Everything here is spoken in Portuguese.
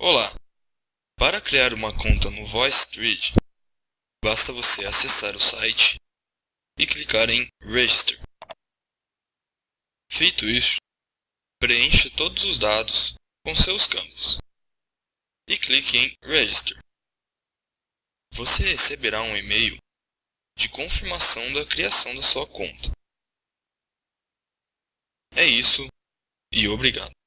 Olá! Para criar uma conta no VoiceThread, basta você acessar o site e clicar em Register. Feito isso, preencha todos os dados com seus campos e clique em Register. Você receberá um e-mail de confirmação da criação da sua conta. É isso e obrigado.